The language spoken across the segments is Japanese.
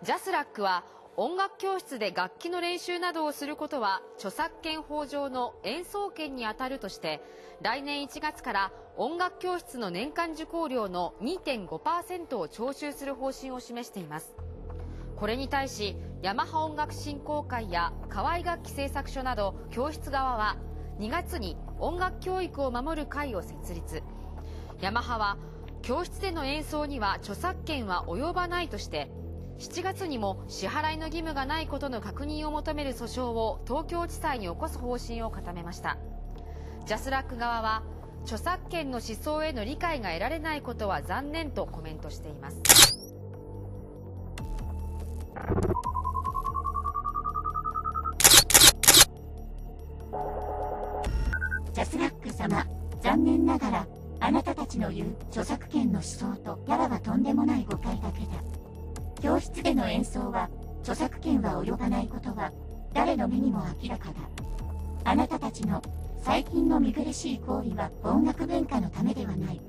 ジャスラックは音楽教室で楽器の練習などをすることは著作権法上の演奏権にあたるとして来年1月から音楽教室の年間受講料の2.5%を徴収する方針を示しています。これに対しヤマハ音楽振興会や河合楽器製作所など教室側は2月に音楽教育を守る会を設立。ヤマハは教室での演奏には著作権は及ばないとして7月にも支払いの義務がないことの確認を求める訴訟を東京地裁に起こす方針を固めました。ジャスラック側は著作権の思想への理解が得られないことは残念とコメントしています。ジャスラック様残念ながらあなたたちの言う著作権の思想とやらはとんでもない誤解だけだ。教室での演奏は著作権は及ばないことは誰の目にも明らかだ。あなたたちの最近の見苦しい行為は音楽文化のためではない。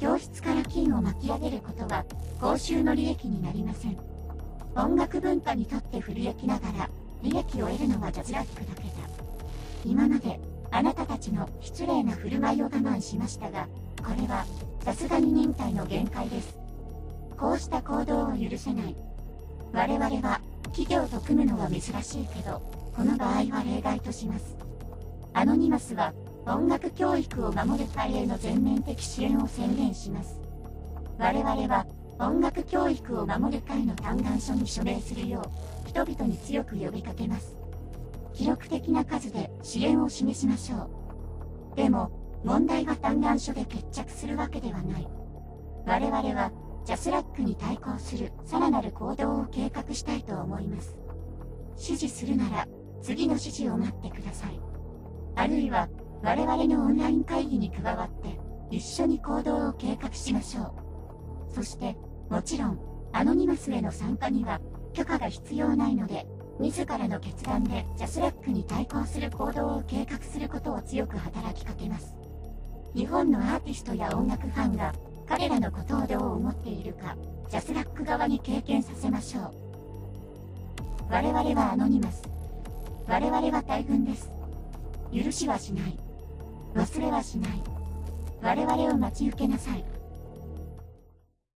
教室から金を巻き上げることは公衆の利益になりません。音楽文化にとって不利益ながら利益を得るのはジャズラックだけだ。今まであなたたちの失礼な振る舞いを我慢しましたがこれはさすがに忍耐の限界です。こうした行動を許せない。我々は企業と組むのは珍しいけど、この場合は例外とします。アノニマスは音楽教育を守る会への全面的支援を宣言します。我々は音楽教育を守る会の嘆願書に署名するよう人々に強く呼びかけます。記録的な数で支援を示しましょう。でも、問題は嘆願書で決着するわけではない。我々はジャスラックに対抗するさらなる行動を計画したいと思います。指示するなら次の指示を待ってください。あるいは我々のオンライン会議に加わって一緒に行動を計画しましょう。そしてもちろんアノニマスへの参加には許可が必要ないので自らの決断でジャスラックに対抗する行動を計画することを強く働きかけます。日本のアーティストや音楽ファンが彼らのことをどう思っているか、ジャスラック側に経験させましょう。我々はアノニマス。我々は大軍です。許しはしない。忘れはしない。我々を待ち受けなさい。